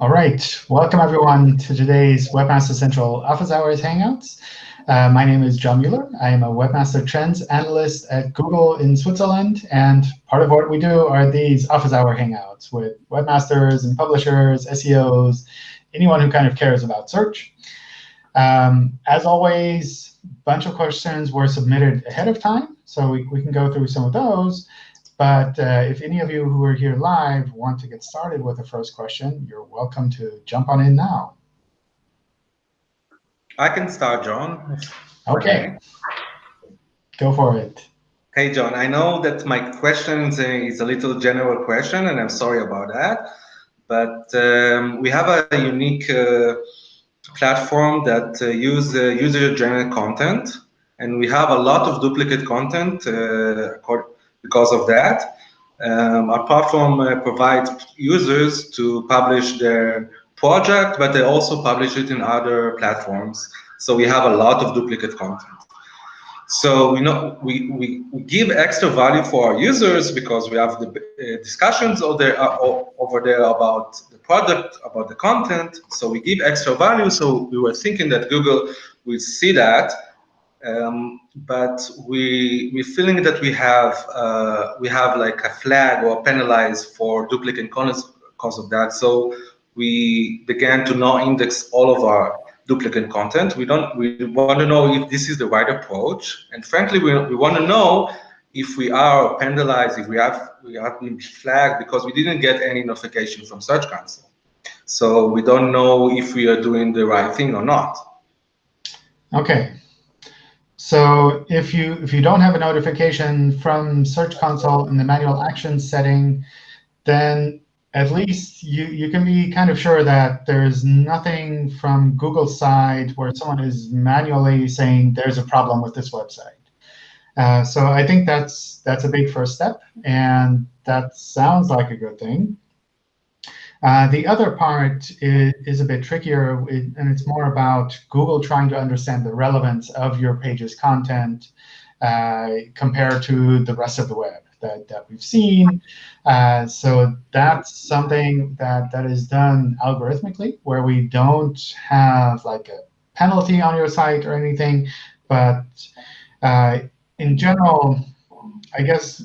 All right, welcome everyone to today's Webmaster Central Office Hours Hangouts. Uh, my name is John Mueller. I am a Webmaster Trends Analyst at Google in Switzerland. And part of what we do are these Office Hour Hangouts with webmasters and publishers, SEOs, anyone who kind of cares about search. Um, as always, a bunch of questions were submitted ahead of time, so we, we can go through some of those. But uh, if any of you who are here live want to get started with the first question, you're welcome to jump on in now. I can start, John. OK. Go for it. Hey, John, I know that my question is a little general question, and I'm sorry about that. But um, we have a unique uh, platform that uh, use uh, user-generated content, and we have a lot of duplicate content uh, because of that. Um, our platform uh, provides users to publish their project, but they also publish it in other platforms. So we have a lot of duplicate content. So we know we, we, we give extra value for our users because we have the uh, discussions over there, uh, over there about the product, about the content. So we give extra value. So we were thinking that Google will see that um, but we we're feeling that we have uh, we have like a flag or penalized for duplicate content because of that. So we began to now index all of our duplicate content. We don't we want to know if this is the right approach, and frankly, we we want to know if we are penalized, if we have we have been flagged because we didn't get any notification from Search Console. So we don't know if we are doing the right thing or not. Okay, so if you if you don't have a notification from Search Console in the manual action setting, then at least you, you can be kind of sure that there's nothing from Google's side where someone is manually saying there's a problem with this website. Uh, so I think that's that's a big first step, and that sounds like a good thing. Uh, the other part is, is, a bit trickier, and it's more about Google trying to understand the relevance of your page's content uh, compared to the rest of the web that, that we've seen. Uh, so that's something that, that is done algorithmically, where we don't have like a penalty on your site or anything. But uh, in general, I guess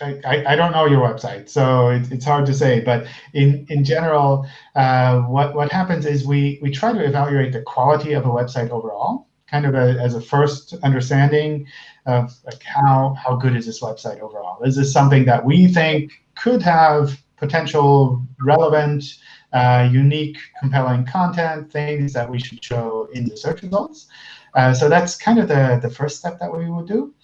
I, I don't know your website, so it, it's hard to say. But in, in general, uh, what, what happens is we, we try to evaluate the quality of a website overall, kind of a, as a first understanding of like how, how good is this website overall. Is this something that we think could have potential relevant, uh, unique, compelling content, things that we should show in the search results? Uh, so that's kind of the, the first step that we would do.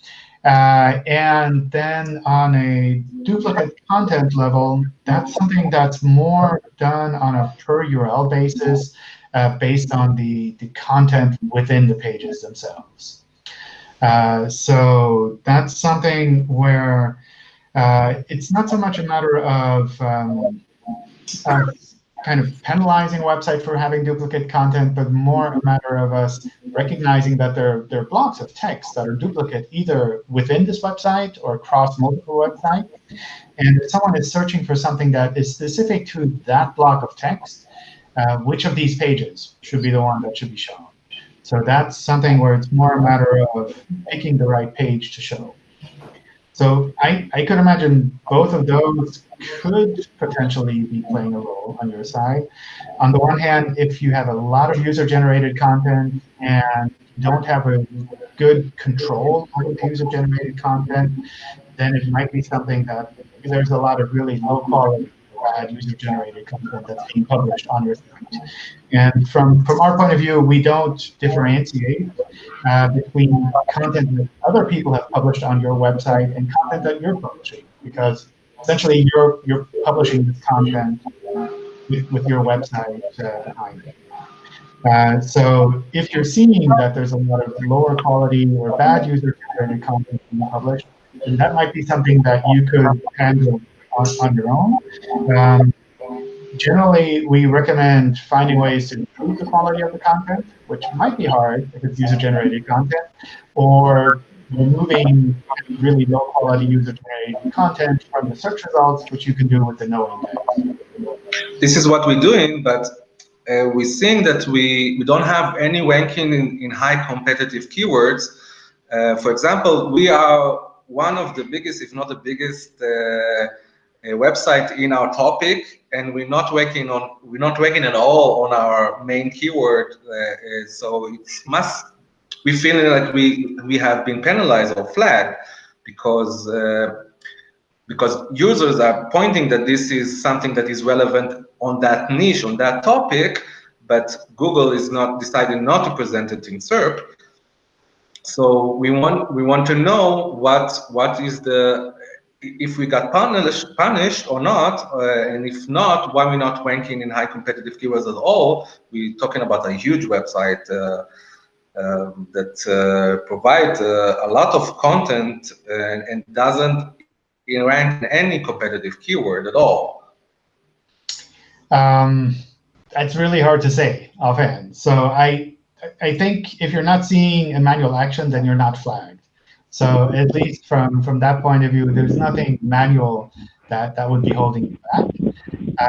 Uh, and then on a duplicate content level, that's something that's more done on a per URL basis uh, based on the, the content within the pages themselves. Uh, so that's something where uh, it's not so much a matter of um, kind of penalizing website for having duplicate content, but more a matter of us recognizing that there, there are blocks of text that are duplicate either within this website or across multiple websites. And if someone is searching for something that is specific to that block of text, uh, which of these pages should be the one that should be shown? So that's something where it's more a matter of picking the right page to show. So I, I could imagine both of those could potentially be playing a role on your side. On the one hand, if you have a lot of user-generated content and don't have a good control the user-generated content, then it might be something that there's a lot of really low-quality bad user-generated content that's being published on your site. And from, from our point of view, we don't differentiate uh, between content that other people have published on your website and content that you're publishing, because essentially you're, you're publishing this content with, with your website uh, behind it. Uh, so if you're seeing that there's a lot of lower quality or bad user-generated content being published, then that might be something that you could handle on, on your own. Um, generally, we recommend finding ways to improve the quality of the content, which might be hard if it's user-generated content, or removing really low-quality user-generated content from the search results, which you can do with the no index. this is what we're doing, but uh, we're seeing that we, we don't have any ranking in, in high competitive keywords. Uh, for example, we are one of the biggest, if not the biggest, uh, website in our topic, and we're not working on we're not working at all on our main keyword. Uh, uh so it must we feel like we we have been penalized or flagged because uh, because users are pointing that this is something that is relevant on that niche, on that topic, but Google is not deciding not to present it in SERP. So we want we want to know what what is the if we got punished punished or not, uh, and if not, why we're not ranking in high competitive keywords at all? We're talking about a huge website. Uh, um, that uh, provide uh, a lot of content and, and doesn't rank any competitive keyword at all? Um, that's really hard to say offhand. So I, I think if you're not seeing a manual action, then you're not flagged. So at least from, from that point of view, there's nothing manual that, that would be holding you back.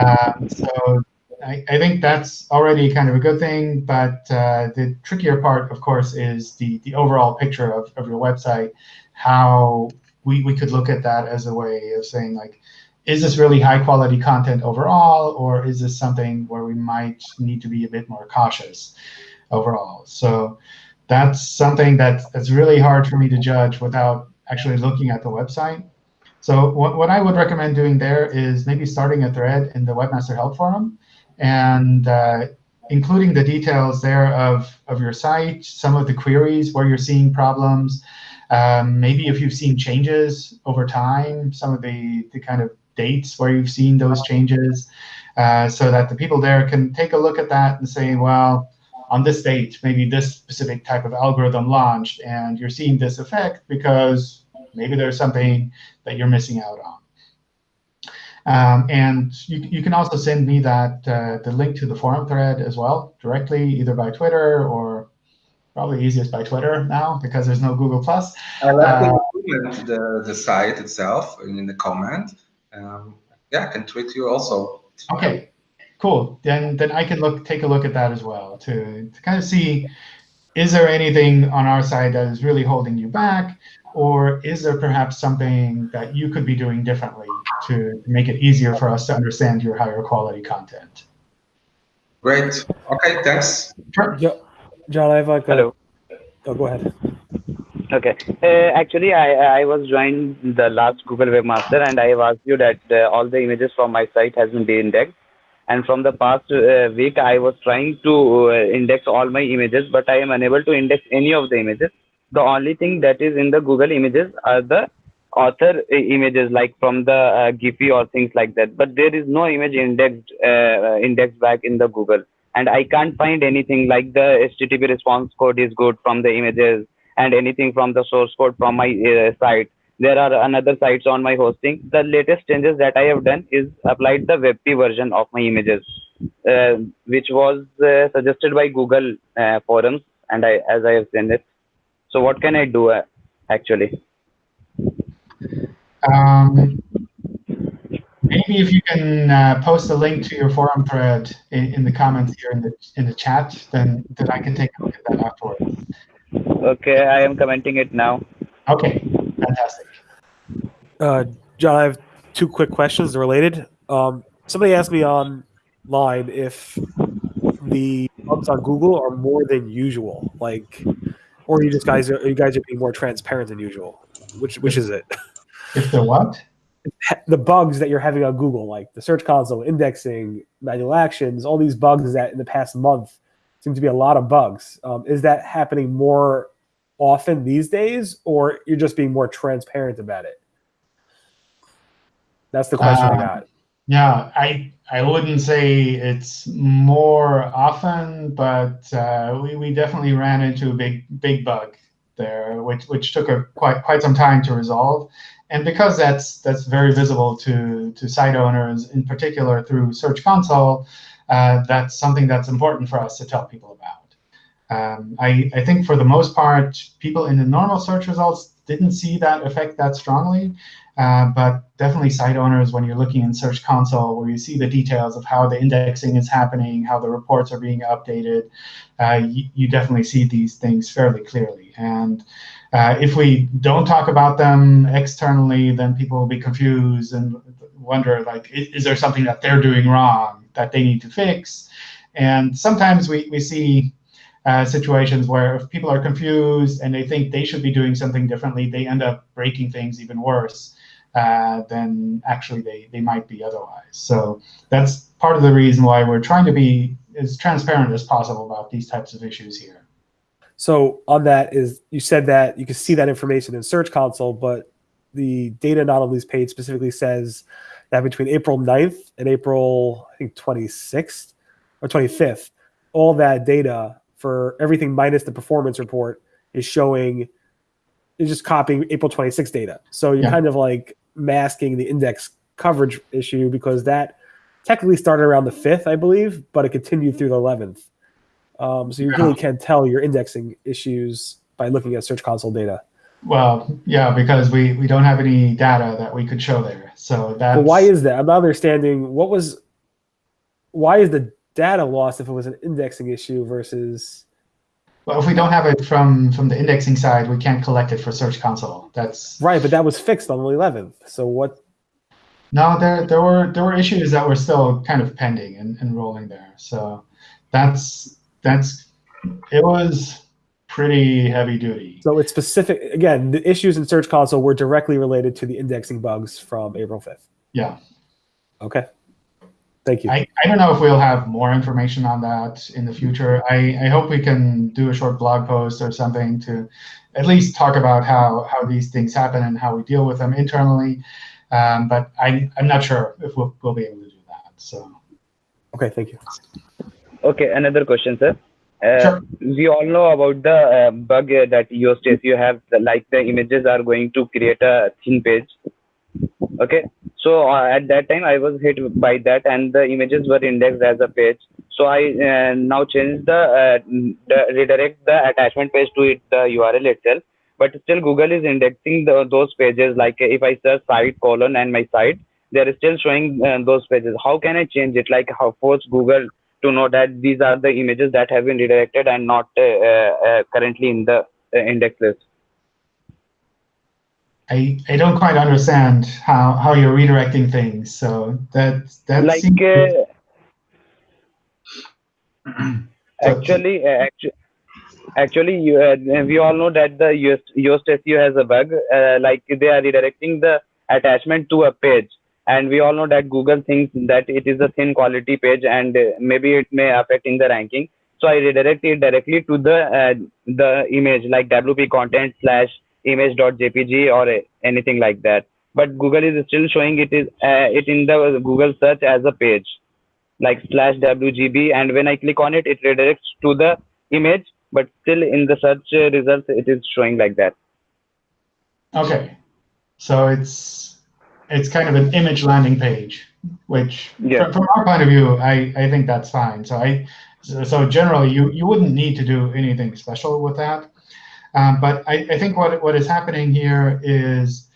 Um, so I, I, think that's already kind of a good thing. But uh, the trickier part, of course, is the, the overall picture of, of your website, how we, we could look at that as a way of saying, like, is this really high quality content overall, or is this something where we might need to be a bit more cautious overall? So that's something that, that's really hard for me to judge without actually looking at the website. So what, what I would recommend doing there is maybe starting a thread in the Webmaster Help Forum and uh, including the details there of, of your site, some of the queries where you're seeing problems, um, maybe if you've seen changes over time, some of the, the kind of dates where you've seen those changes, uh, so that the people there can take a look at that and say, well, on this date, maybe this specific type of algorithm launched, and you're seeing this effect because maybe there's something that you're missing out on. Um, and you, you can also send me that uh, the link to the forum thread as well, directly, either by Twitter or probably easiest by Twitter now because there's no Google Plus. I like uh, the, the site itself in the comment. Um, yeah, I can tweet you also. Okay, cool. Then then I can look take a look at that as well to, to kind of see is there anything on our side that is really holding you back, or is there perhaps something that you could be doing differently to make it easier for us to understand your higher quality content? Great. Okay, thanks. Sure. Yeah. John, I have like Hello. Oh, go ahead. Okay. Uh, actually, I I was joined the last Google Webmaster, and I have asked you that uh, all the images from my site has been de-indexed. And from the past uh, week, I was trying to uh, index all my images, but I am unable to index any of the images. The only thing that is in the Google images are the author uh, images, like from the uh, Giphy or things like that. But there is no image indexed indexed back in the Google and I can't find anything like the HTTP response code is good from the images and anything from the source code from my uh, site. There are another sites on my hosting. The latest changes that I have done is applied the WebP version of my images, uh, which was uh, suggested by Google uh, forums, and I as I have seen it. So what can I do uh, actually? Um, maybe if you can uh, post a link to your forum thread in, in, the comments here in the in the chat, then then I can take a look at that afterwards. Okay, I am commenting it now. Okay, fantastic. Uh, John, I have two quick questions related. Um, somebody asked me online if the bugs on Google are more than usual, like, or you just guys are you guys are being more transparent than usual. Which which is it? If the what? the bugs that you're having on Google, like the Search Console, indexing, manual actions, all these bugs that in the past month seem to be a lot of bugs. Um, is that happening more often these days, or you're just being more transparent about it? That's the question I got. Yeah, I I wouldn't say it's more often, but uh, we, we definitely ran into a big big bug there, which which took a quite quite some time to resolve and because that's that's very visible to to site owners, in particular through Search Console, uh, that's something that's important for us to tell people about. Um, I, I think for the most part, people in the normal search results didn't see that effect that strongly. Uh, but definitely site owners, when you're looking in Search Console, where you see the details of how the indexing is happening, how the reports are being updated, uh, you, you, definitely see these things fairly clearly. And uh, if we don't talk about them externally, then people will be confused and wonder, like, is, is there something that they're doing wrong that they need to fix? And sometimes we, we see uh, situations where if people are confused and they think they should be doing something differently, they end up breaking things even worse uh, than actually they, they might be otherwise. So that's part of the reason why we're trying to be as transparent as possible about these types of issues here. So on that is you said that you can see that information in Search Console, but the data anomalies page specifically says that between April 9th and April, I think 26th or 25th, all that data for everything minus the performance report is showing is just copying April 26th data. So you're yeah. kind of like masking the index coverage issue because that technically started around the 5th, I believe, but it continued through the 11th. Um, so you yeah. really can't tell your indexing issues by looking at Search Console data. Well, yeah, because we, we don't have any data that we could show there. So that's... Why is that? I'm not understanding what was, why is the data lost if it was an indexing issue versus well, if we don't have it from from the indexing side, we can't collect it for Search Console. That's right, but that was fixed on the 11th. So what? No, there there were there were issues that were still kind of pending and, and rolling there. So that's that's it was pretty heavy duty. So it's specific again. The issues in Search Console were directly related to the indexing bugs from April 5th. Yeah. Okay. Thank you. I, I don't know if we'll have more information on that in the future. I, I hope we can do a short blog post or something to at least talk about how, how these things happen and how we deal with them internally. Um, but I, I'm not sure if we'll, we'll be able to do that. So. OK, thank you. OK, another question, sir. Uh, sure. We all know about the uh, bug that Yoast you have, like the images are going to create a thin page. OK, so uh, at that time i was hit by that and the images were indexed as a page. So i uh, now change the, uh, the, redirect the attachment page to it the url itself. But still google is indexing the, those pages. Like if i search site colon and my site they are still showing uh, those pages. How can i change it? Like how force google to know that these are the images that have been redirected and not uh, uh, currently in the index list I, I don't quite understand how, how you're redirecting things. So that that like uh, actually uh, actually actually you, uh, we all know that the Yoast, SEO has a bug. Uh, like they are redirecting the attachment to a page, and we all know that Google thinks that it is a thin quality page, and uh, maybe it may affect in the ranking. So I redirect it directly to the uh, the image like WP content slash image.jpg or anything like that. But google is still showing it is uh, it in the google search as a page like slash wgb and when i click on it it redirects to the image but still in the search results it is showing like that. Okay. So it's it's kind of an image landing page which from, from, our point of view i i think that's fine. So i so, so generally you you wouldn't need to do anything special with that um, but I, I, think what, what is happening here is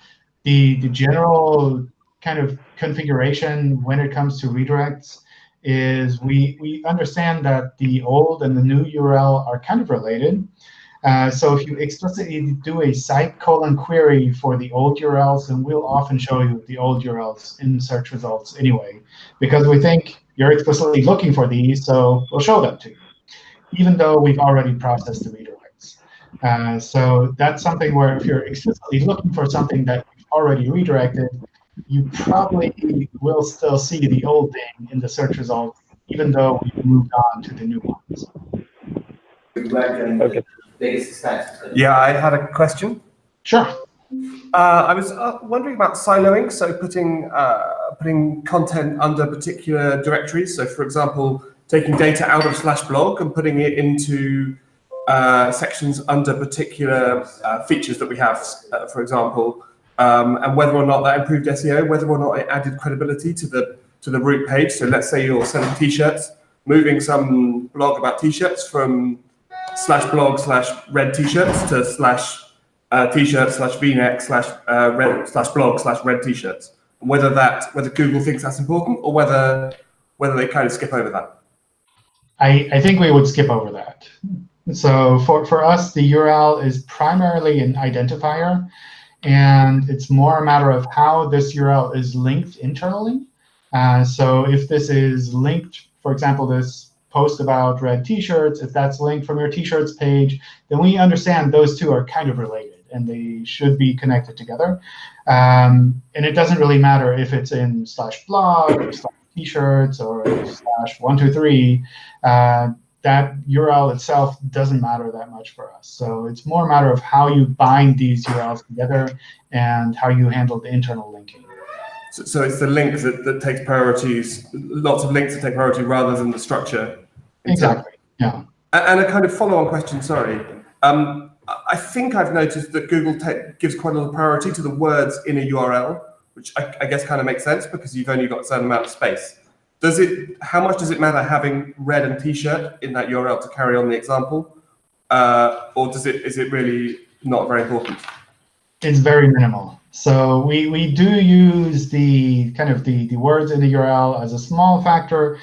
the, the general kind of configuration when it comes to redirects is we, we understand that the old and the new URL are kind of related. Uh, so if you explicitly do a site colon query for the old URLs, then we'll often show you the old URLs in search results anyway, because we think you're explicitly looking for these, so we'll show them to you, even though we've already processed the redirect. Uh, so that's something where if you're explicitly looking for something that you've already redirected, you probably will still see the old thing in the search results, even though you've moved on to the new ones. Okay. Yeah, I had a question. Sure. Uh, I was uh, wondering about siloing, so putting uh, putting content under particular directories. So, for example, taking data out of slash blog and putting it into uh, sections under particular uh, features that we have, uh, for example, um, and whether or not that improved SEO, whether or not it added credibility to the to the root page. So let's say you're selling t-shirts, moving some blog about t-shirts from slash blog slash red t-shirts to slash uh, t-shirt slash v-neck slash uh, red slash blog slash red t-shirts. Whether that whether Google thinks that's important or whether whether they kind of skip over that. I, I think we would skip over that. So for, for us, the URL is primarily an identifier. And it's more a matter of how this URL is linked internally. Uh, so if this is linked, for example, this post about red t-shirts, if that's linked from your t-shirts page, then we understand those two are kind of related and they should be connected together. Um, and it doesn't really matter if it's in slash blog or slash t-shirts or slash one, two, three. Uh, that URL itself doesn't matter that much for us. So it's more a matter of how you bind these URLs together and how you handle the internal linking. So, so it's the link that, that takes priorities, lots of links that take priority rather than the structure. Exactly, yeah. And a kind of follow-on question, sorry. Um, I think I've noticed that Google gives quite a lot of priority to the words in a URL, which I, I guess kind of makes sense because you've only got a certain amount of space. Does it? How much does it matter having red and t-shirt in that URL to carry on the example, uh, or does it? Is it really not very important? It's very minimal. So we we do use the kind of the the words in the URL as a small factor,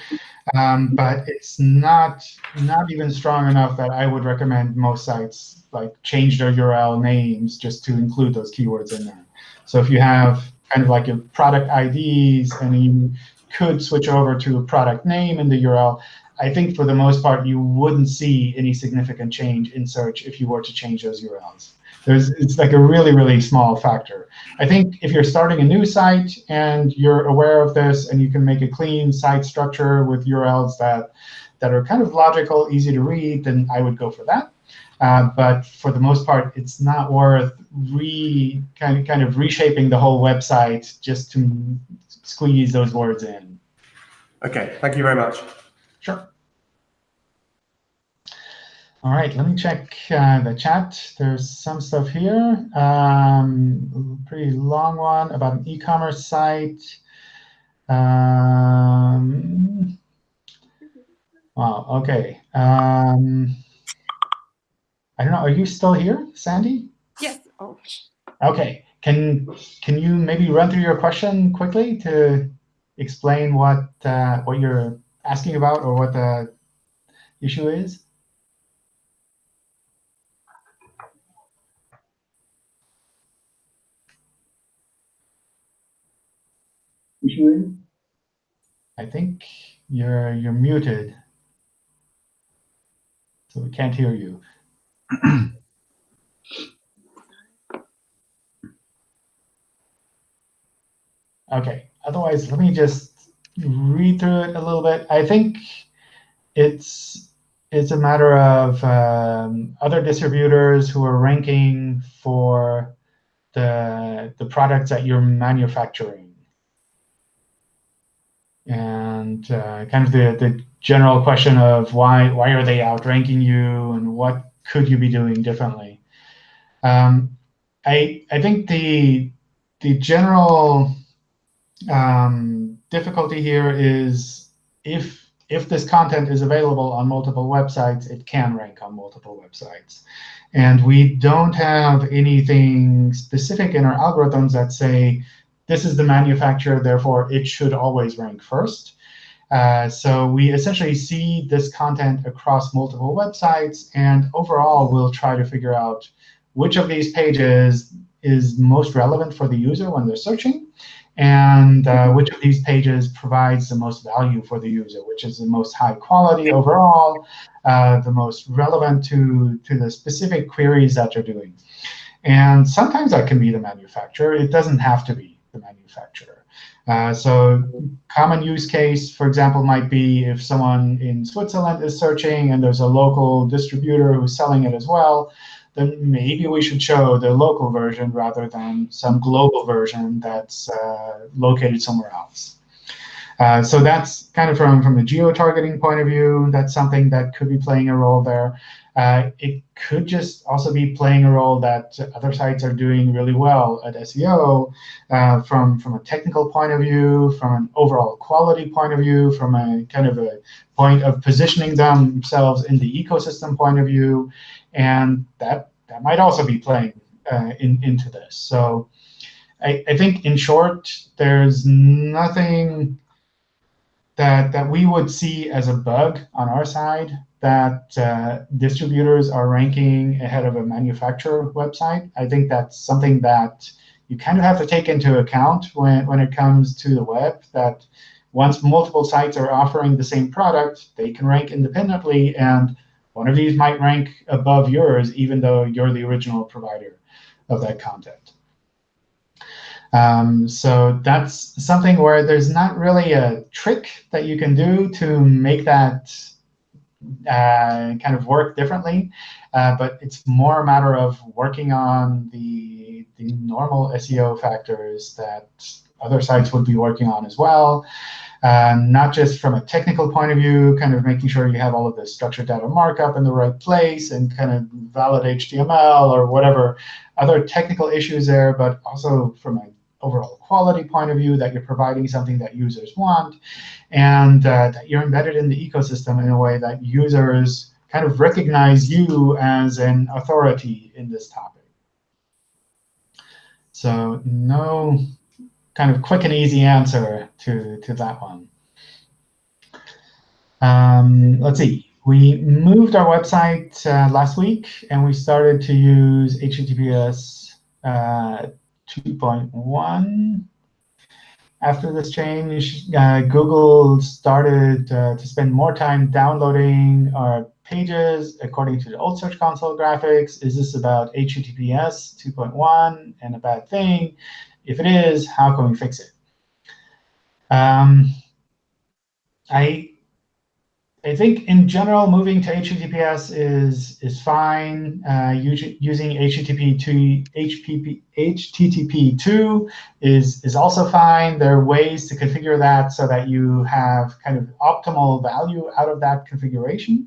um, but it's not not even strong enough that I would recommend most sites like change their URL names just to include those keywords in there. So if you have kind of like your product IDs and you could switch over to a product name in the URL, I think for the most part, you wouldn't see any significant change in search if you were to change those URLs. There's, it's like a really, really small factor. I think if you're starting a new site and you're aware of this and you can make a clean site structure with URLs that, that are kind of logical, easy to read, then I would go for that. Uh, but for the most part, it's not worth re kind of, kind of reshaping the whole website just to squeeze those words in. OK, thank you very much. Sure. All right, let me check uh, the chat. There's some stuff here. Um, pretty long one about an e-commerce site. Um, wow, OK. Um, I don't know. Are you still here, Sandy? Yes. Oh. OK. Can can you maybe run through your question quickly to explain what uh, what you're asking about or what the issue is? Issue is? I think you're you're muted, so we can't hear you. OK, otherwise, let me just read through it a little bit. I think it's it's a matter of um, other distributors who are ranking for the the products that you're manufacturing. And uh, kind of the, the general question of why why are they outranking you and what could you be doing differently? Um, I I think the the general um, difficulty here is if if this content is available on multiple websites, it can rank on multiple websites. And we don't have anything specific in our algorithms that say, this is the manufacturer, therefore it should always rank first. Uh, so we essentially see this content across multiple websites. And overall, we'll try to figure out which of these pages is most relevant for the user when they're searching and uh, which of these pages provides the most value for the user, which is the most high quality overall, uh, the most relevant to, to the specific queries that you're doing. And sometimes that can be the manufacturer. It doesn't have to be the manufacturer. Uh, so common use case, for example, might be if someone in Switzerland is searching and there's a local distributor who's selling it as well, then maybe we should show the local version rather than some global version that's uh, located somewhere else. Uh, so that's kind of from, from a geo-targeting point of view. That's something that could be playing a role there. Uh, it could just also be playing a role that other sites are doing really well at SEO uh, from, from a technical point of view, from an overall quality point of view, from a kind of a point of positioning themselves in the ecosystem point of view. And that, that might also be playing uh, in, into this. So I, I think in short, there's nothing that, that we would see as a bug on our side that uh, distributors are ranking ahead of a manufacturer website. I think that's something that you kind of have to take into account when, when it comes to the web, that once multiple sites are offering the same product, they can rank independently. And one of these might rank above yours, even though you're the original provider of that content. Um, so that's something where there's not really a trick that you can do to make that uh, kind of work differently. Uh, but it's more a matter of working on the, the normal SEO factors that other sites would be working on as well. Uh, not just from a technical point of view, kind of making sure you have all of the structured data markup in the right place and kind of valid HTML or whatever other technical issues there, but also from an overall quality point of view, that you're providing something that users want, and uh, that you're embedded in the ecosystem in a way that users kind of recognize you as an authority in this topic. So no kind of quick and easy answer to, to that one. Um, let's see. We moved our website uh, last week, and we started to use HTTPS uh, 2.1. After this change, uh, Google started uh, to spend more time downloading our pages according to the old Search Console graphics. Is this about HTTPS 2.1 and a bad thing? If it is, how can we fix it? Um, I I think in general, moving to HTTPS is is fine. Uh, using HTTP to HPP, HTTP2 is is also fine. There are ways to configure that so that you have kind of optimal value out of that configuration.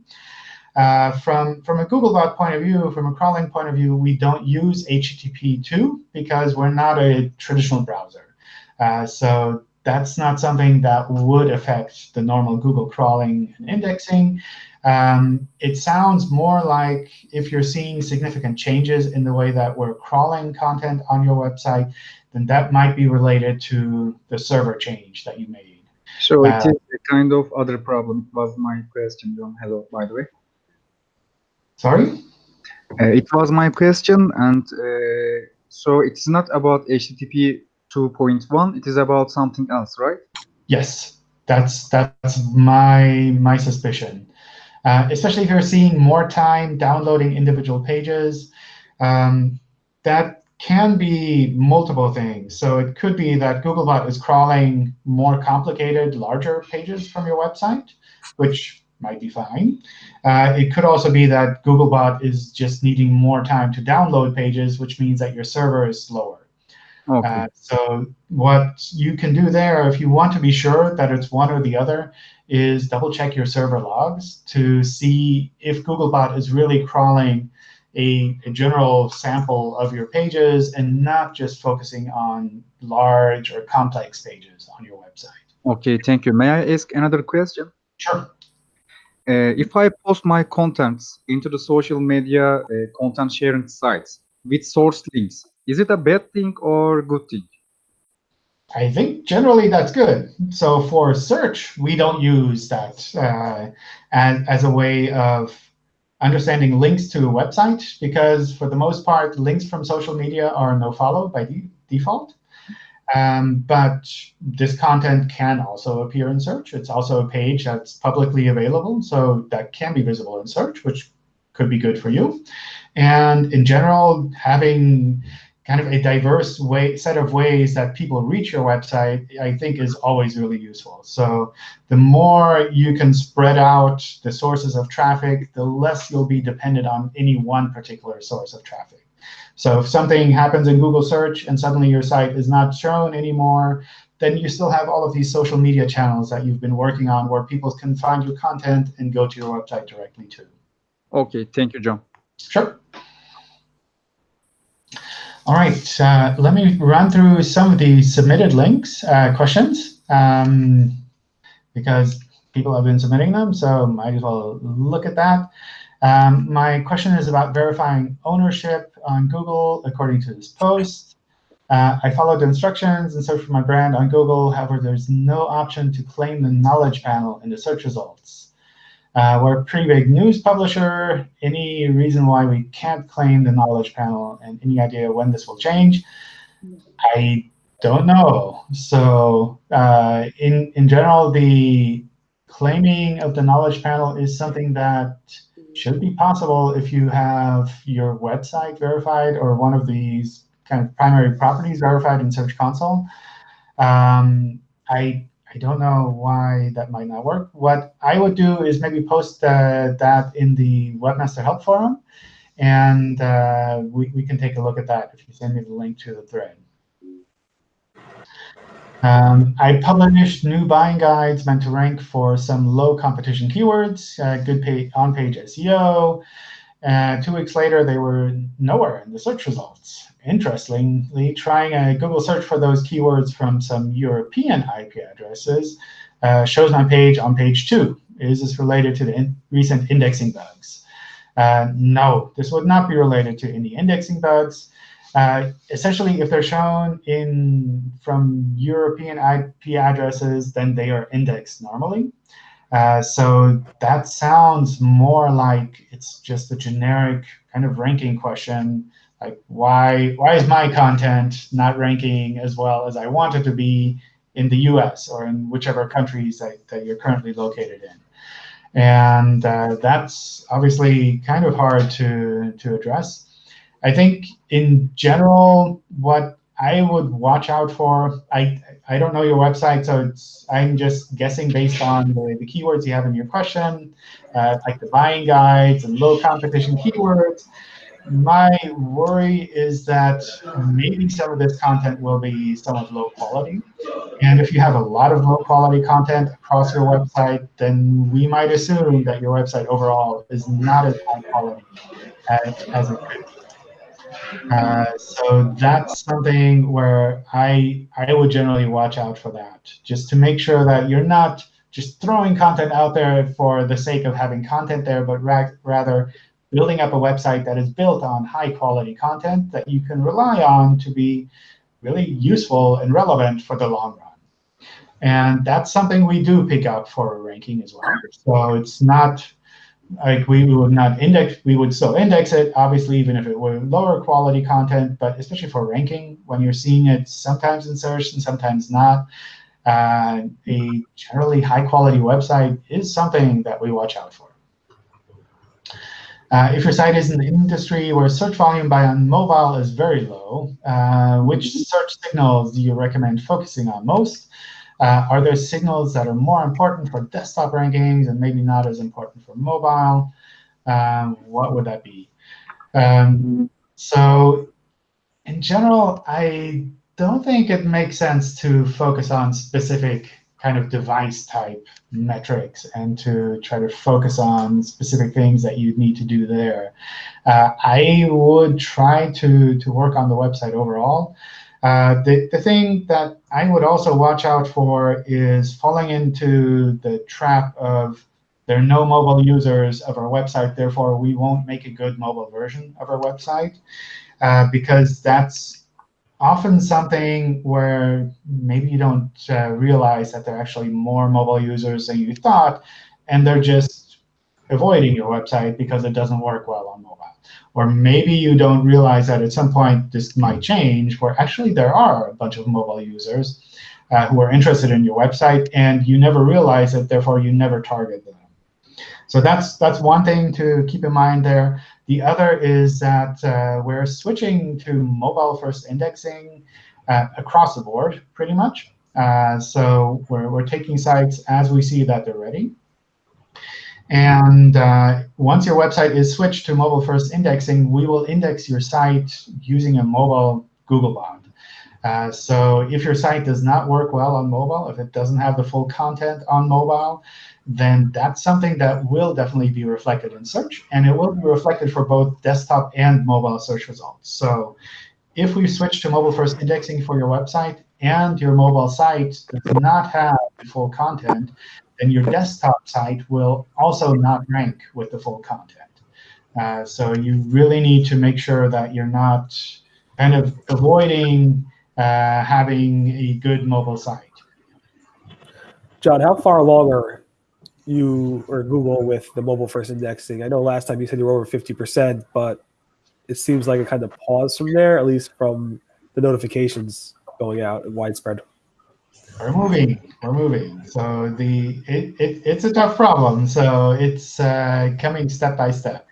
Uh, from, from a Googlebot point of view, from a crawling point of view, we don't use HTTP2 because we're not a traditional browser. Uh, so that's not something that would affect the normal Google crawling and indexing. Um, it sounds more like if you're seeing significant changes in the way that we're crawling content on your website, then that might be related to the server change that you made. So it uh, is a kind of other problem, was my question, John. Hello, by the way. Sorry? Uh, it was my question, and uh, so it's not about HTTP 2.1. It is about something else, right? Yes, that's that's my my suspicion. Uh, especially if you're seeing more time downloading individual pages, um, that can be multiple things. So it could be that Googlebot is crawling more complicated, larger pages from your website, which might be fine. Uh, it could also be that Googlebot is just needing more time to download pages, which means that your server is slower. Okay. Uh, so what you can do there, if you want to be sure that it's one or the other, is double check your server logs to see if Googlebot is really crawling a, a, general sample of your pages and not just focusing on large or complex pages on your website. OK, thank you. May I ask another question? Sure. Uh, if I post my contents into the social media uh, content sharing sites with source links, is it a bad thing or good thing? I think generally that's good. So for search, we don't use that uh, as, as a way of understanding links to a website, because for the most part, links from social media are no-follow by de default. Um, but this content can also appear in search. It's also a page that's publicly available, so that can be visible in search, which could be good for you. And in general, having kind of a diverse way set of ways that people reach your website, I think is always really useful. So the more you can spread out the sources of traffic, the less you'll be dependent on any one particular source of traffic. So if something happens in Google search and suddenly your site is not shown anymore, then you still have all of these social media channels that you've been working on where people can find your content and go to your website directly too. OK, thank you, John. Sure. All right, uh, let me run through some of the submitted links, uh, questions, um, because people have been submitting them, so might as well look at that. Um, my question is about verifying ownership on Google according to this post. Uh, I followed the instructions and searched for my brand on Google. However, there's no option to claim the knowledge panel in the search results. Uh, we're a pretty big news publisher. Any reason why we can't claim the knowledge panel and any idea when this will change? I don't know. So uh, in, in general, the claiming of the knowledge panel is something that should be possible if you have your website verified or one of these kind of primary properties verified in Search Console. Um, I I don't know why that might not work. What I would do is maybe post uh, that in the Webmaster Help Forum, and uh, we, we can take a look at that if you send me the link to the thread. Um, I published new buying guides meant to rank for some low competition keywords, uh, good on-page SEO. Uh, two weeks later, they were nowhere in the search results. Interestingly, trying a Google search for those keywords from some European IP addresses uh, shows my page on page two. Is this related to the in recent indexing bugs? Uh, no, this would not be related to any indexing bugs. Uh, essentially, if they're shown in from European IP addresses, then they are indexed normally. Uh, so that sounds more like it's just a generic kind of ranking question, like why why is my content not ranking as well as I want it to be in the US or in whichever countries that, that you're currently located in. And uh, that's obviously kind of hard to, to address. I think in general, what I would watch out for, I I don't know your website, so it's I'm just guessing based on the, the keywords you have in your question, uh, like the buying guides and low competition keywords. My worry is that maybe some of this content will be somewhat low quality. And if you have a lot of low quality content across your website, then we might assume that your website overall is not as high quality as, as it could be. Uh, so that's something where I I would generally watch out for that, just to make sure that you're not just throwing content out there for the sake of having content there, but ra rather building up a website that is built on high quality content that you can rely on to be really useful and relevant for the long run. And that's something we do pick up for ranking as well. So it's not like we, would not index, we would still index it, obviously, even if it were lower quality content, but especially for ranking, when you're seeing it sometimes in search and sometimes not, uh, a generally high quality website is something that we watch out for. Uh, if your site is in the industry where search volume by on mobile is very low, uh, which search signals do you recommend focusing on most? Uh, are there signals that are more important for desktop rankings and maybe not as important for mobile? Um, what would that be? Um, so in general, I don't think it makes sense to focus on specific kind of device type metrics and to try to focus on specific things that you need to do there. Uh, I would try to, to work on the website overall. Uh, the, the thing that I would also watch out for is falling into the trap of there are no mobile users of our website, therefore we won't make a good mobile version of our website, uh, because that's often something where maybe you don't uh, realize that there are actually more mobile users than you thought, and they're just avoiding your website because it doesn't work well on mobile. Or maybe you don't realize that at some point this might change, where actually there are a bunch of mobile users uh, who are interested in your website, and you never realize it, therefore you never target them. So that's that's one thing to keep in mind there. The other is that uh, we're switching to mobile-first indexing uh, across the board, pretty much. Uh, so we're, we're taking sites as we see that they're ready. And uh, once your website is switched to mobile-first indexing, we will index your site using a mobile Googlebot. Uh, so if your site does not work well on mobile, if it doesn't have the full content on mobile, then that's something that will definitely be reflected in search. And it will be reflected for both desktop and mobile search results. So if we switch to mobile-first indexing for your website and your mobile site does not have the full content, then your desktop site will also not rank with the full content. Uh, so you really need to make sure that you're not kind of avoiding uh, having a good mobile site. John, how far along are you or Google with the mobile first indexing? I know last time you said you were over 50%, but it seems like it kind of paused from there, at least from the notifications going out and widespread. We're moving. We're moving. So the it, it it's a tough problem. So it's uh, coming step by step.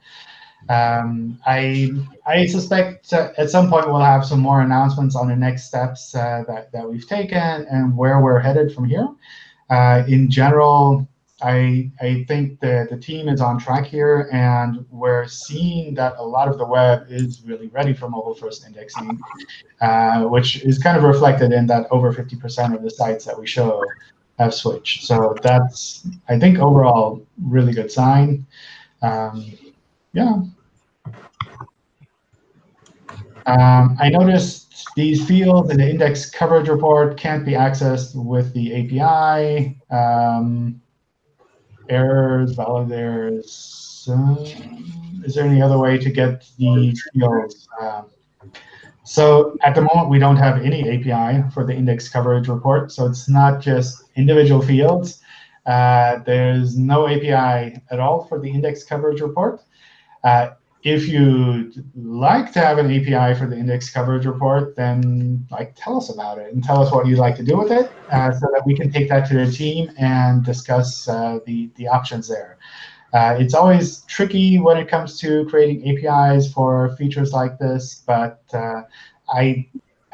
Um, I I suspect at some point we'll have some more announcements on the next steps uh, that that we've taken and where we're headed from here. Uh, in general, I I think the the team is on track here, and we're seeing that a lot of the web is really ready for mobile first indexing, uh, which is kind of reflected in that over 50% of the sites that we show have switched. So that's I think overall really good sign. Um, yeah. Um, I noticed these fields in the index coverage report can't be accessed with the API. Um, errors, validators. Uh, is there any other way to get the fields? Uh, so at the moment, we don't have any API for the index coverage report. So it's not just individual fields. Uh, there's no API at all for the index coverage report. Uh, if you'd like to have an API for the index coverage report, then like tell us about it and tell us what you'd like to do with it uh, so that we can take that to the team and discuss uh, the, the options there. Uh, it's always tricky when it comes to creating APIs for features like this, but uh, I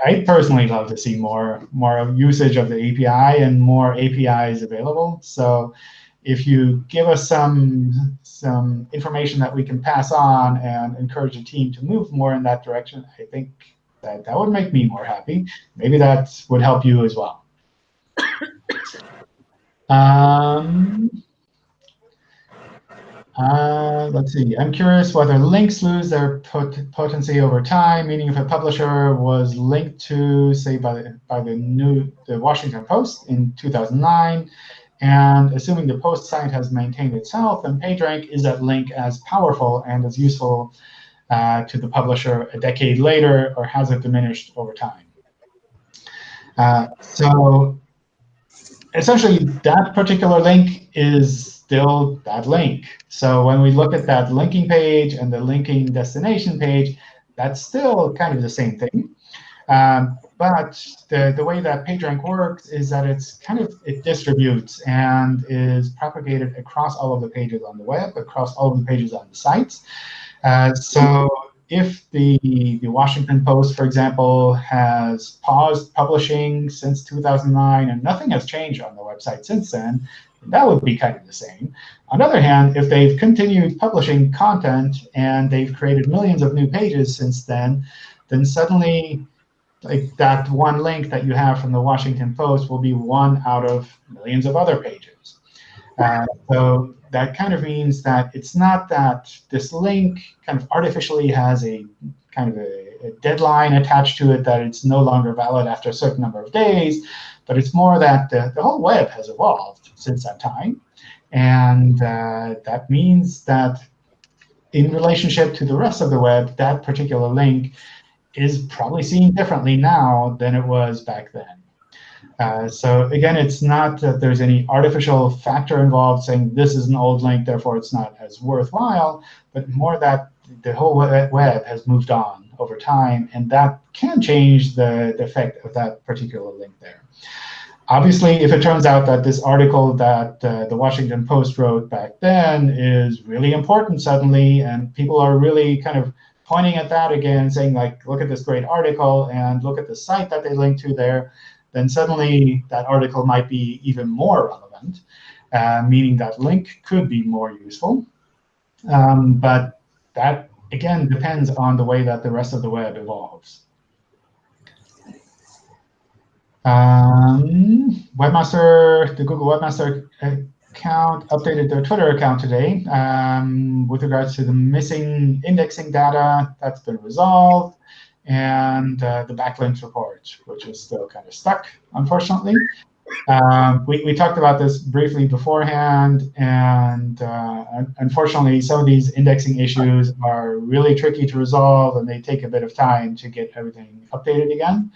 I personally love to see more more usage of the API and more APIs available. So if you give us some some information that we can pass on and encourage the team to move more in that direction, I think that that would make me more happy. Maybe that would help you as well. um, uh, let's see. I'm curious whether links lose their pot potency over time, meaning if a publisher was linked to, say, by the, by the new the Washington Post in 2009, and assuming the post site has maintained itself, then PageRank is that link as powerful and as useful uh, to the publisher a decade later, or has it diminished over time? Uh, so essentially, that particular link is still that link. So when we look at that linking page and the linking destination page, that's still kind of the same thing. Um, but the, the way that PageRank works is that it's kind of it distributes and is propagated across all of the pages on the web, across all of the pages on the sites. Uh, so if the, the Washington Post, for example, has paused publishing since 2009 and nothing has changed on the website since then, that would be kind of the same. On the other hand, if they've continued publishing content and they've created millions of new pages since then, then suddenly like that one link that you have from the Washington Post will be one out of millions of other pages. Uh, so that kind of means that it's not that this link kind of artificially has a kind of a, a, deadline attached to it that it's no longer valid after a certain number of days, but it's more that the, the whole web has evolved since that time. And uh, that means that in relationship to the rest of the web, that particular link is probably seen differently now than it was back then. Uh, so again, it's not that there's any artificial factor involved saying this is an old link, therefore it's not as worthwhile, but more that the whole web has moved on over time, and that can change the, the effect of that particular link there. Obviously, if it turns out that this article that uh, the Washington Post wrote back then is really important suddenly, and people are really kind of pointing at that again, saying like, look at this great article and look at the site that they link to there, then suddenly that article might be even more relevant, uh, meaning that link could be more useful. Um, but that, again, depends on the way that the rest of the web evolves. Um, Webmaster, the Google Webmaster account updated their Twitter account today um, with regards to the missing indexing data that's been resolved and uh, the backlinks report, which is still kind of stuck, unfortunately. um, we, we talked about this briefly beforehand, and uh, unfortunately, some of these indexing issues are really tricky to resolve, and they take a bit of time to get everything updated again.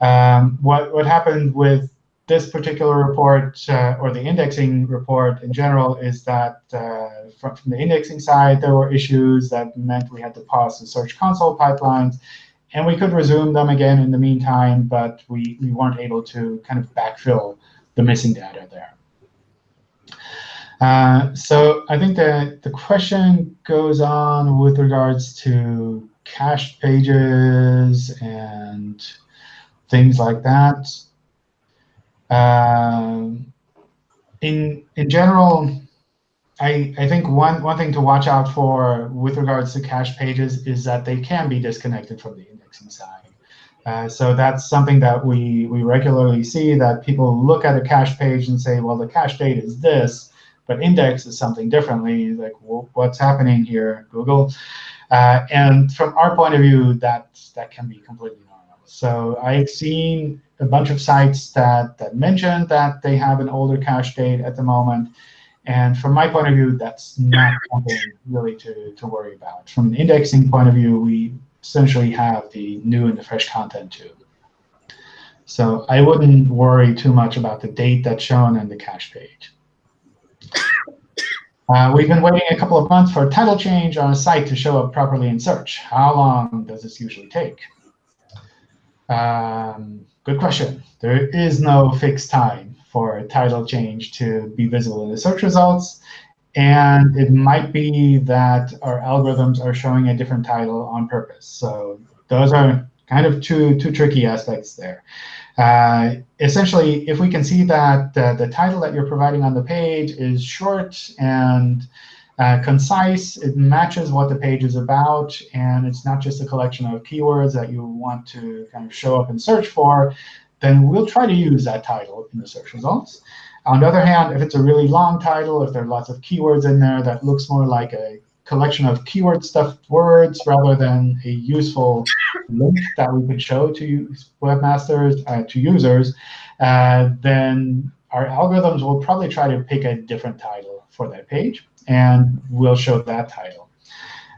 Um, what, what happened with this particular report, uh, or the indexing report in general, is that uh, from, from, the indexing side, there were issues that meant we had to pause the Search Console pipelines. And we could resume them again in the meantime, but we, we weren't able to kind of backfill the missing data there. Uh, so I think that the question goes on with regards to cached pages and things like that. Um, in in general, I, I think one, one thing to watch out for with regards to cache pages is that they can be disconnected from the indexing side. Uh, so that's something that we, we regularly see, that people look at a cache page and say, well, the cache date is this, but index is something differently. Like, well, what's happening here, Google? Uh, and from our point of view, that, that can be completely. So I've seen a bunch of sites that, that mention that they have an older cache date at the moment. And from my point of view, that's not something really to, to worry about. From an indexing point of view, we essentially have the new and the fresh content too. So I wouldn't worry too much about the date that's shown in the cache page. Uh, we've been waiting a couple of months for a title change on a site to show up properly in search. How long does this usually take? Um, good question. There is no fixed time for a title change to be visible in the search results. And it might be that our algorithms are showing a different title on purpose. So those are kind of two, two tricky aspects there. Uh, essentially, if we can see that uh, the title that you're providing on the page is short and uh, concise, it matches what the page is about, and it's not just a collection of keywords that you want to kind of show up and search for, then we'll try to use that title in the search results. On the other hand, if it's a really long title, if there are lots of keywords in there that looks more like a collection of keyword stuffed words rather than a useful link that we could show to webmasters, uh, to users, uh, then our algorithms will probably try to pick a different title for that page, and we'll show that title.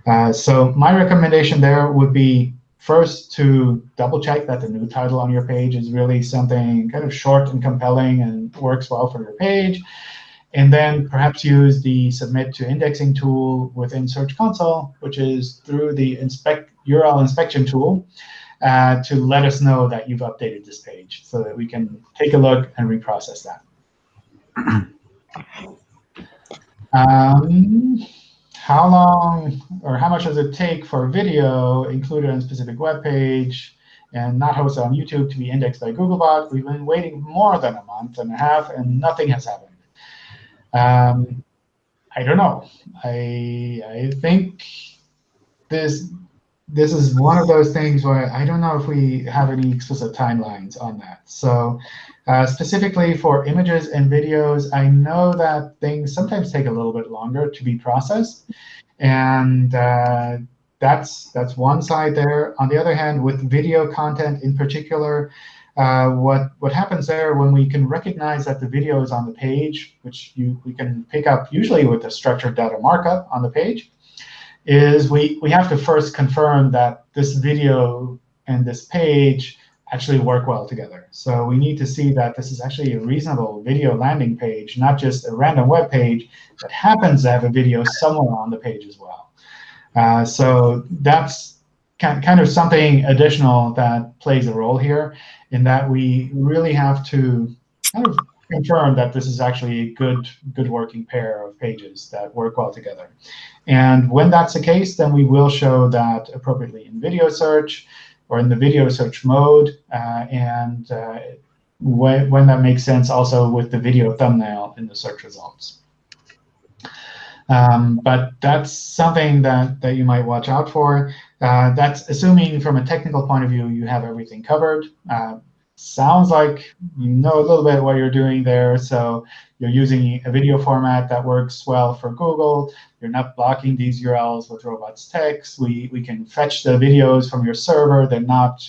Uh, so my recommendation there would be First, to double check that the new title on your page is really something kind of short and compelling and works well for your page. And then perhaps use the submit to indexing tool within Search Console, which is through the inspect URL inspection tool, uh, to let us know that you've updated this page so that we can take a look and reprocess that. um, how long or how much does it take for a video included on a specific web page and not hosted on YouTube to be indexed by Googlebot? We've been waiting more than a month and a half, and nothing has happened. Um, I don't know. I I think this this is one of those things where I don't know if we have any explicit timelines on that. So uh, specifically for images and videos, I know that things sometimes take a little bit longer to be processed. And uh, that's, that's one side there. On the other hand, with video content in particular, uh, what, what happens there when we can recognize that the video is on the page, which you, we can pick up usually with the structured data markup on the page, is we, we have to first confirm that this video and this page actually work well together. So we need to see that this is actually a reasonable video landing page, not just a random web page that happens to have a video somewhere on the page as well. Uh, so that's kind of something additional that plays a role here in that we really have to kind of confirm that this is actually a good, good working pair of pages that work well together. And when that's the case, then we will show that appropriately in video search or in the video search mode, uh, and uh, when, when that makes sense, also with the video thumbnail in the search results. Um, but that's something that, that you might watch out for. Uh, that's assuming from a technical point of view you have everything covered. Uh, sounds like you know a little bit what you're doing there. So you're using a video format that works well for Google. You're not blocking these URLs with robots text. We, we can fetch the videos from your server. They're not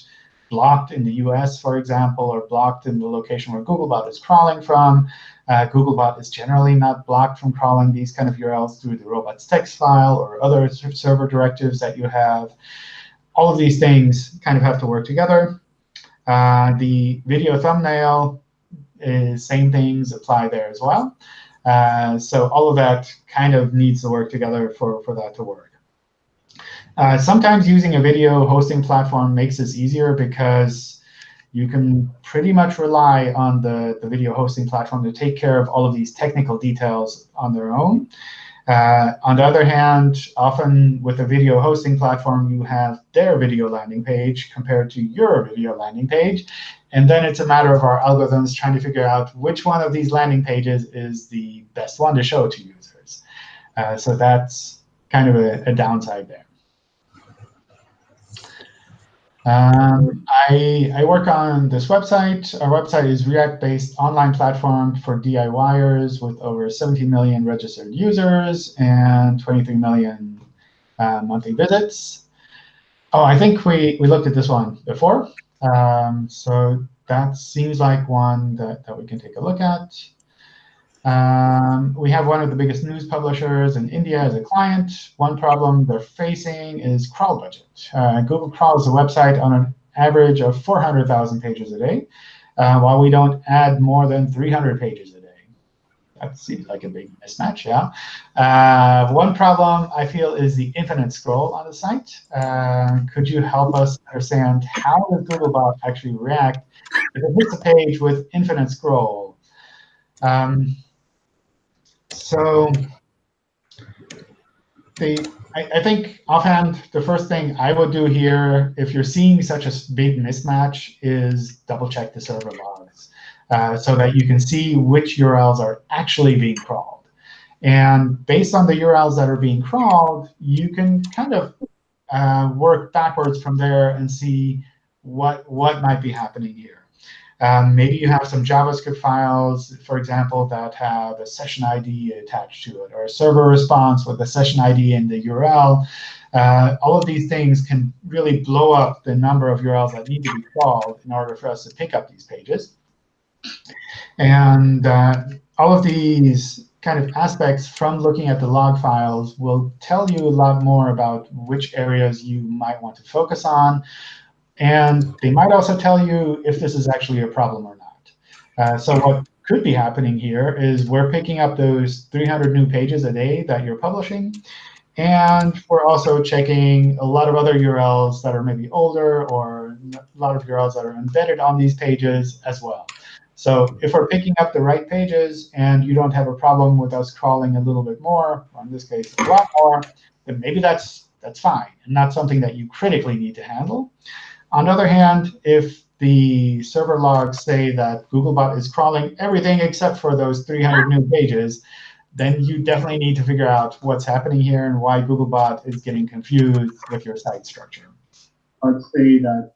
blocked in the US, for example, or blocked in the location where Googlebot is crawling from. Uh, Googlebot is generally not blocked from crawling these kind of URLs through the robots text file or other server directives that you have. All of these things kind of have to work together. Uh, the video thumbnail is same things apply there as well. Uh, so all of that kind of needs to work together for, for that to work. Uh, sometimes using a video hosting platform makes this easier because you can pretty much rely on the, the video hosting platform to take care of all of these technical details on their own. Uh, on the other hand, often with a video hosting platform, you have their video landing page compared to your video landing page. And then it's a matter of our algorithms trying to figure out which one of these landing pages is the best one to show to users. Uh, so that's kind of a, a downside there. Um, I, I work on this website. Our website is React-based online platform for DIYers with over 17 million registered users and 23 million uh, monthly visits. Oh, I think we, we looked at this one before. Um, so that seems like one that, that we can take a look at. Um, we have one of the biggest news publishers in India as a client. One problem they're facing is crawl budget. Uh, Google crawls the website on an average of 400,000 pages a day, uh, while we don't add more than 300 pages a day. That seems like a big mismatch, yeah. Uh, one problem I feel is the infinite scroll on the site. Uh, could you help us understand how does Googlebot actually react if it hits a page with infinite scroll? Um, so the, I, I, think offhand, the first thing I would do here, if you're seeing such a big mismatch, is double check the server logs uh, so that you can see which URLs are actually being crawled. And based on the URLs that are being crawled, you can kind of uh, work backwards from there and see what, what might be happening here. Um, maybe you have some JavaScript files, for example, that have a session ID attached to it, or a server response with a session ID in the URL. Uh, all of these things can really blow up the number of URLs that need to be crawled in order for us to pick up these pages. And uh, all of these kind of aspects from looking at the log files will tell you a lot more about which areas you might want to focus on, and they might also tell you if this is actually a problem or not. Uh, so what could be happening here is we're picking up those 300 new pages a day that you're publishing. And we're also checking a lot of other URLs that are maybe older or a lot of URLs that are embedded on these pages as well. So if we're picking up the right pages and you don't have a problem with us crawling a little bit more, or in this case, a lot more, then maybe that's, that's fine and not something that you critically need to handle. On the other hand, if the server logs say that Googlebot is crawling everything except for those 300 new pages, then you definitely need to figure out what's happening here and why Googlebot is getting confused with your site structure. I'd say that.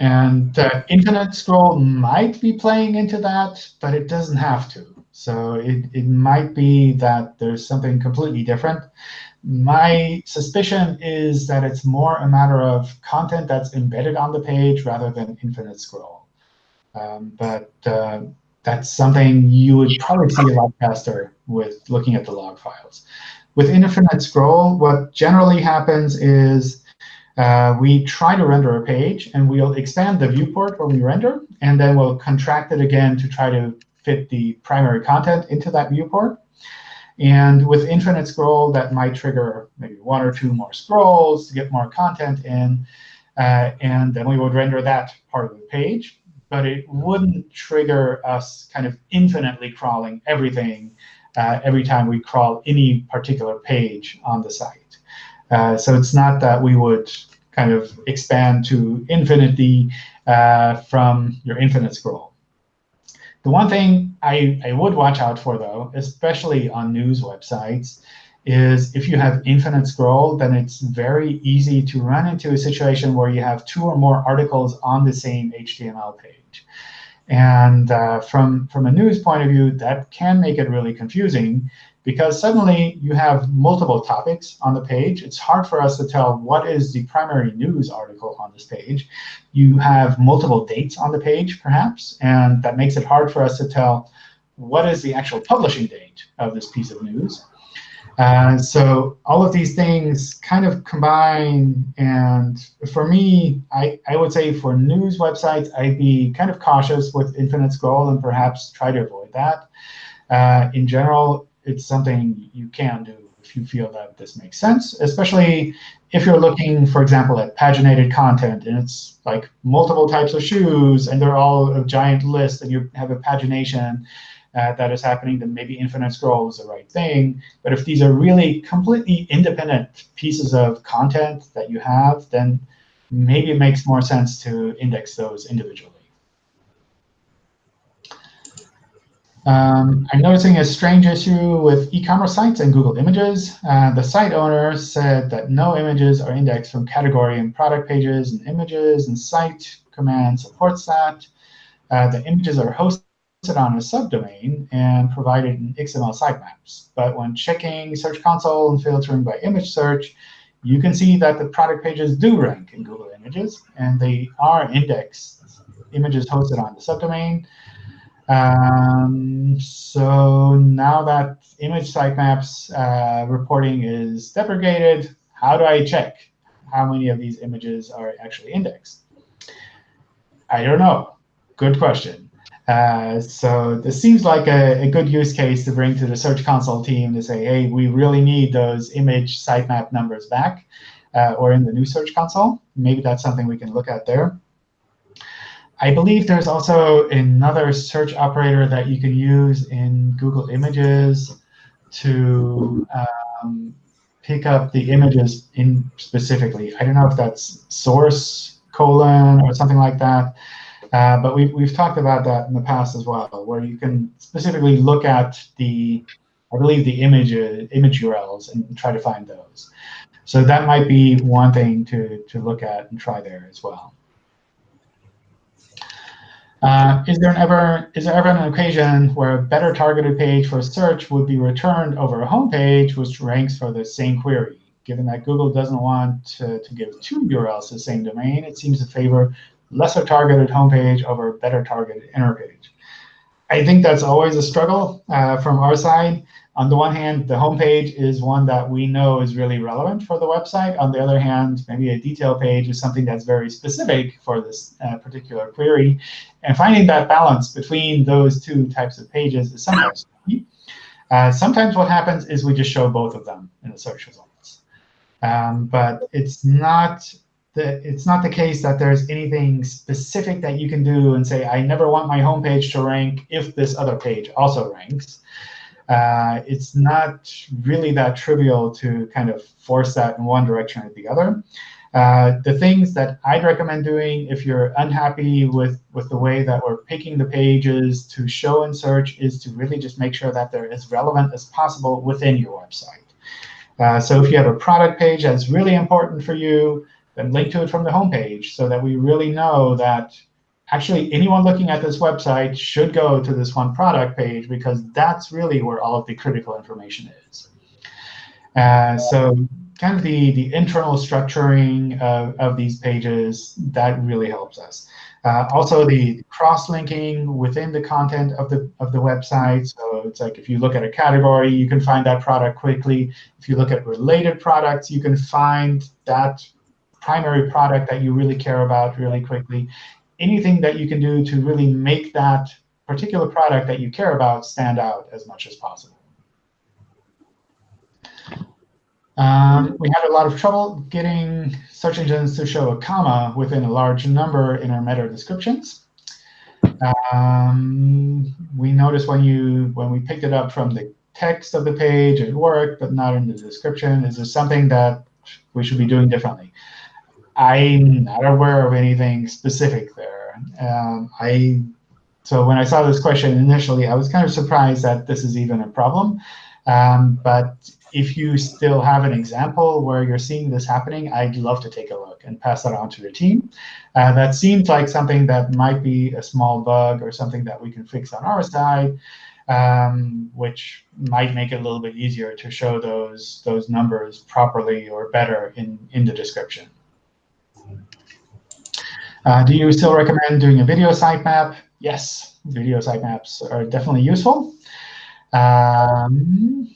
And the infinite scroll might be playing into that, but it doesn't have to. So it, it might be that there's something completely different. My suspicion is that it's more a matter of content that's embedded on the page rather than infinite scroll. Um, but uh, that's something you would probably see a lot faster with looking at the log files. With infinite scroll, what generally happens is uh, we try to render a page, and we'll expand the viewport when we render, and then we'll contract it again to try to fit the primary content into that viewport. And with infinite scroll, that might trigger maybe one or two more scrolls to get more content in. Uh, and then we would render that part of the page. But it wouldn't trigger us kind of infinitely crawling everything uh, every time we crawl any particular page on the site. Uh, so it's not that we would kind of expand to infinity uh, from your infinite scroll. The one thing I, I would watch out for, though, especially on news websites, is if you have infinite scroll, then it's very easy to run into a situation where you have two or more articles on the same HTML page. And uh, from, from a news point of view, that can make it really confusing because suddenly you have multiple topics on the page. It's hard for us to tell what is the primary news article on this page. You have multiple dates on the page, perhaps, and that makes it hard for us to tell what is the actual publishing date of this piece of news. Uh, so all of these things kind of combine. And for me, I, I would say for news websites, I'd be kind of cautious with infinite scroll and perhaps try to avoid that. Uh, in general, it's something you can do if you feel that this makes sense, especially if you're looking, for example, at paginated content, and it's like multiple types of shoes, and they're all a giant list, and you have a pagination uh, that is happening, then maybe infinite scroll is the right thing. But if these are really completely independent pieces of content that you have, then maybe it makes more sense to index those individually. Um, I'm noticing a strange issue with e-commerce sites and Google Images. Uh, the site owner said that no images are indexed from category and product pages and images, and site command supports that. Uh, the images are hosted on a subdomain and provided in XML sitemaps. But when checking Search Console and filtering by image search, you can see that the product pages do rank in Google Images, and they are indexed images hosted on the subdomain. Um, so now that image sitemaps uh, reporting is deprecated, how do I check how many of these images are actually indexed? I don't know. Good question. Uh, so this seems like a, a, good use case to bring to the Search Console team to say, hey, we really need those image sitemap numbers back, uh, or in the new Search Console. Maybe that's something we can look at there. I believe there's also another search operator that you can use in Google Images to um, pick up the images in specifically. I don't know if that's source colon or something like that. Uh, but we've, we've talked about that in the past as well, where you can specifically look at the, I believe, the image, image URLs and try to find those. So that might be one thing to, to look at and try there as well. Uh, is there ever is there ever an occasion where a better targeted page for search would be returned over a home page which ranks for the same query? Given that Google doesn't want to, to give two URLs the same domain, it seems to favor lesser targeted homepage over a better targeted inner page. I think that's always a struggle uh, from our side. On the one hand, the homepage is one that we know is really relevant for the website. On the other hand, maybe a detail page is something that's very specific for this uh, particular query. And finding that balance between those two types of pages is sometimes. Uh, sometimes what happens is we just show both of them in the search results. Um, but it's not the, it's not the case that there's anything specific that you can do and say, I never want my homepage to rank if this other page also ranks. Uh, it's not really that trivial to kind of force that in one direction or the other. Uh, the things that I'd recommend doing if you're unhappy with, with the way that we're picking the pages to show in search is to really just make sure that they're as relevant as possible within your website. Uh, so if you have a product page that's really important for you, then link to it from the homepage so that we really know that actually anyone looking at this website should go to this one product page because that's really where all of the critical information is. Uh, so kind of the, the internal structuring of, of these pages, that really helps us. Uh, also, the cross-linking within the content of the of the website. So it's like if you look at a category, you can find that product quickly. If you look at related products, you can find that primary product that you really care about really quickly anything that you can do to really make that particular product that you care about stand out as much as possible. Um, we had a lot of trouble getting search engines to show a comma within a large number in our meta descriptions. Um, we noticed when you when we picked it up from the text of the page, it worked, but not in the description. Is this something that we should be doing differently? I'm not aware of anything specific there. Um, I so when I saw this question initially, I was kind of surprised that this is even a problem. Um, but if you still have an example where you're seeing this happening, I'd love to take a look and pass that on to the team. Uh, that seems like something that might be a small bug or something that we can fix on our side, um, which might make it a little bit easier to show those, those numbers properly or better in, in the description. Uh, do you still recommend doing a video sitemap? Yes, video sitemaps are definitely useful. Um,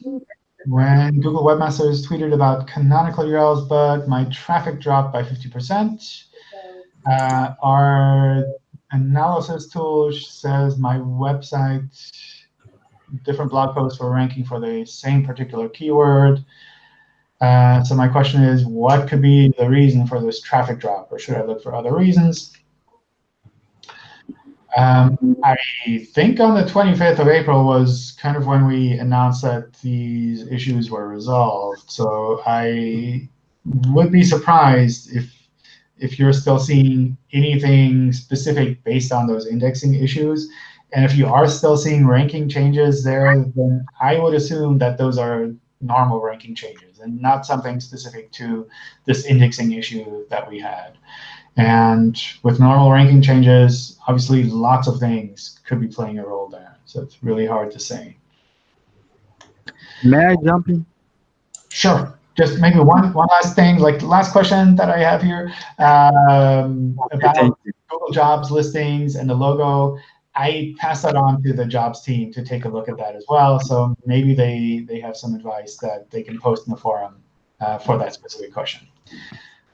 when Google Webmasters tweeted about canonical URLs, but my traffic dropped by 50%, uh, our analysis tool says my website, different blog posts were ranking for the same particular keyword. Uh, so my question is, what could be the reason for this traffic drop, or should I look for other reasons? Um, I think on the 25th of April was kind of when we announced that these issues were resolved. So I would be surprised if if you're still seeing anything specific based on those indexing issues. And if you are still seeing ranking changes there, then I would assume that those are normal ranking changes and not something specific to this indexing issue that we had. And with normal ranking changes, obviously lots of things could be playing a role there. So it's really hard to say. May I jump in? Sure. Just maybe one, one last thing, like the last question that I have here um, about Google Jobs listings and the logo. I pass that on to the jobs team to take a look at that as well. So maybe they, they have some advice that they can post in the forum uh, for that specific question.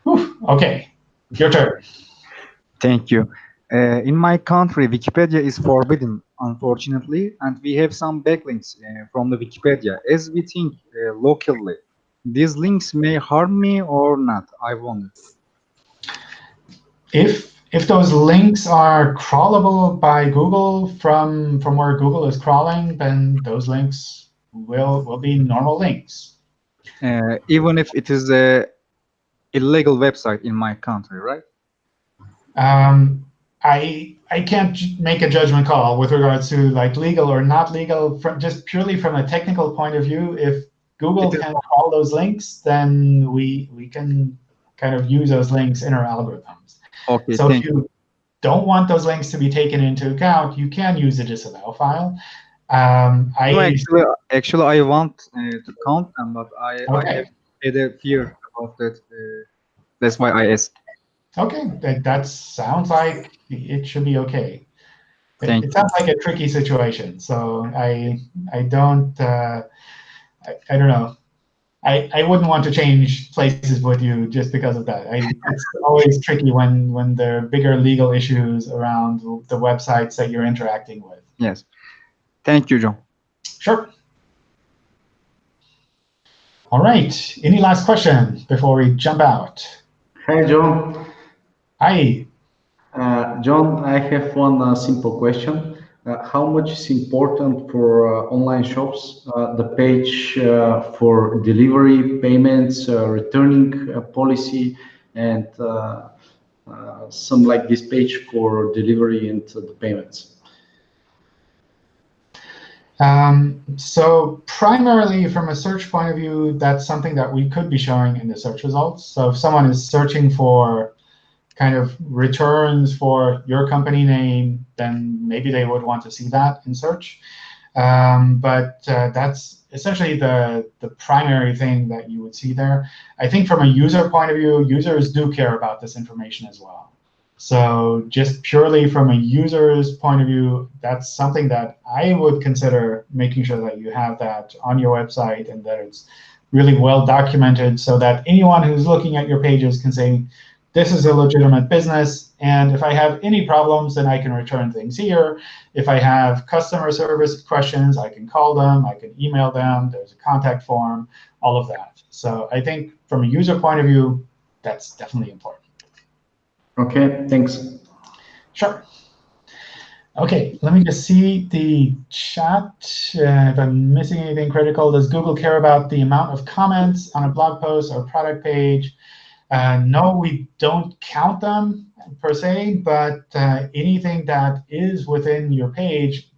Whew, OK, your turn. Thank you. Uh, in my country, Wikipedia is forbidden, unfortunately, and we have some backlinks uh, from the Wikipedia. As we think uh, locally, these links may harm me or not, I wonder. If if those links are crawlable by Google from from where Google is crawling, then those links will will be normal links. Uh, even if it is a illegal website in my country, right? Um, I I can't make a judgment call with regards to like legal or not legal. From just purely from a technical point of view, if Google can crawl those links, then we we can kind of use those links in our algorithms. Okay. So if you don't want those links to be taken into account, you can use a disavow file. Um, I no, actually, actually, I want uh, to count them, but I, okay. I have had a fear about that. Uh, that's why I asked. Okay, that, that sounds like it should be okay. It, it sounds like a tricky situation, so I I don't uh, I, I don't know. I, I wouldn't want to change places with you just because of that. I, it's always tricky when when there are bigger legal issues around the websites that you're interacting with. Yes. Thank you, John. Sure. All right. Any last question before we jump out? Hi, John. Hi. Uh, John, I have one uh, simple question. Uh, how much is important for uh, online shops, uh, the page for delivery, payments, returning policy, and some like this page for delivery and the payments? Um, so primarily from a search point of view, that's something that we could be showing in the search results. So if someone is searching for kind of returns for your company name, then maybe they would want to see that in search. Um, but uh, that's essentially the, the primary thing that you would see there. I think from a user point of view, users do care about this information as well. So just purely from a user's point of view, that's something that I would consider making sure that you have that on your website and that it's really well documented so that anyone who's looking at your pages can say, this is a legitimate business. And if I have any problems, then I can return things here. If I have customer service questions, I can call them. I can email them. There's a contact form, all of that. So I think from a user point of view, that's definitely important. Okay, thanks. Sure. OK, let me just see the chat. Uh, if I'm missing anything critical, does Google care about the amount of comments on a blog post or product page? Uh, no, we don't count them per se, but uh, anything that is within your page,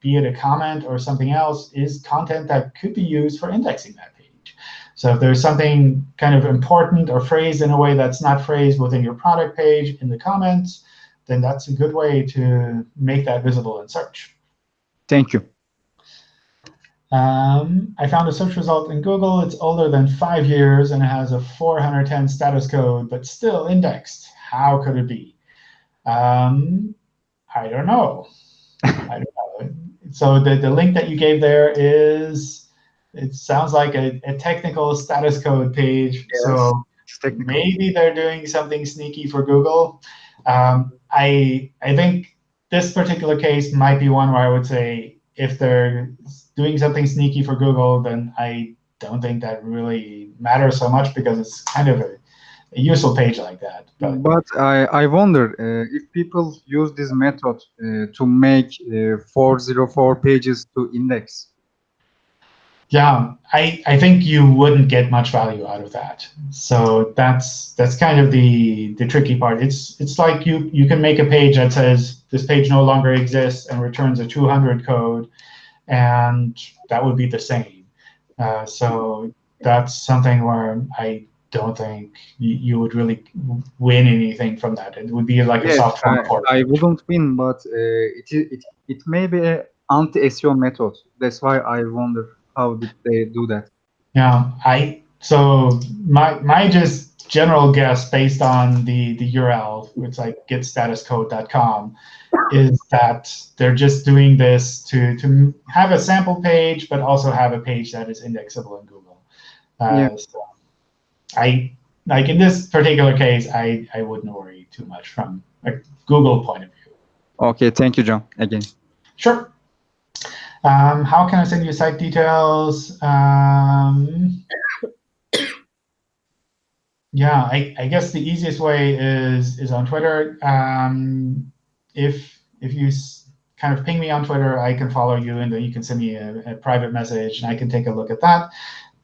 be it a comment or something else, is content that could be used for indexing that page. So if there's something kind of important or phrased in a way that's not phrased within your product page in the comments, then that's a good way to make that visible in search. Thank you. Um, I found a search result in Google. It's older than five years, and it has a 410 status code, but still indexed. How could it be? Um, I don't know. I don't know. So the, the link that you gave there is, it sounds like a, a technical status code page. Yes, So maybe they're doing something sneaky for Google. Um, I I think this particular case might be one where I would say if they're doing something sneaky for Google, then I don't think that really matters so much because it's kind of a, a useful page like that. But But I, I wonder uh, if people use this method uh, to make uh, 404 pages to index. Yeah, I, I think you wouldn't get much value out of that. So that's that's kind of the the tricky part. It's it's like you you can make a page that says this page no longer exists and returns a 200 code, and that would be the same. Uh, so that's something where I don't think you, you would really win anything from that. It would be like a Yes, soft form I, port. I wouldn't win, but uh, it, it it may be an anti-SEO method. That's why I wonder how did they do that. Yeah, I so my my just general guess based on the the URL, it's like getstatuscode.com, is that they're just doing this to to have a sample page, but also have a page that is indexable in Google. Uh, Yeah. So I like in this particular case, I I wouldn't worry too much from a Google point of view. Okay, thank you, John. Again. Sure. Um, how can I send you site details? Um, yeah, I, I guess the easiest way is is on Twitter. Um, if if you kind of ping me on Twitter, I can follow you, and then you can send me a, a private message, and I can take a look at that.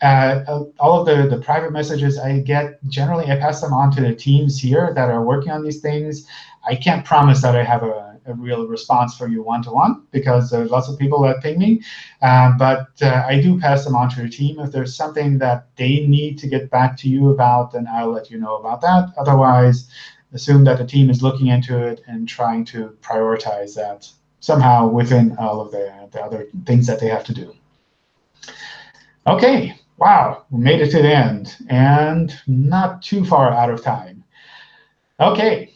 Uh, all of the, the private messages I get, generally I pass them on to the teams here that are working on these things. I can't promise that I have a, a real response for you one-to-one because there's lots of people that ping me. Um, but uh, I do pass them on to the team. If there's something that they need to get back to you about, then I'll let you know about that. Otherwise, assume that the team is looking into it and trying to prioritize that somehow within all of the, the other things that they have to do. OK, wow, we made it to the end and not too far out of time. OK,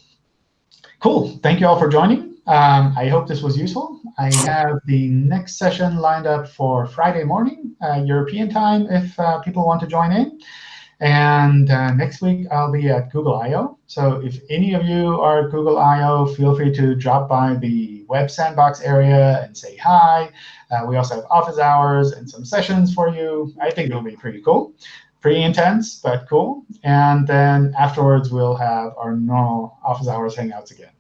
cool. Thank you all for joining. Um, I hope this was useful. I have the next session lined up for Friday morning, uh, European time, if uh, people want to join in. And uh, next week, I'll be at Google I.O. So if any of you are at Google I.O., feel free to drop by the Web Sandbox area and say hi. Uh, we also have office hours and some sessions for you. I think it'll be pretty cool. Pretty intense, but cool. And then afterwards, we'll have our normal office hours hangouts again.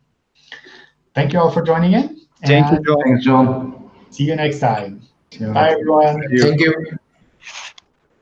Thank you all for joining in. Thank you, John. Thanks, John. See you next time. Yeah. Bye, everyone. you. Thank you.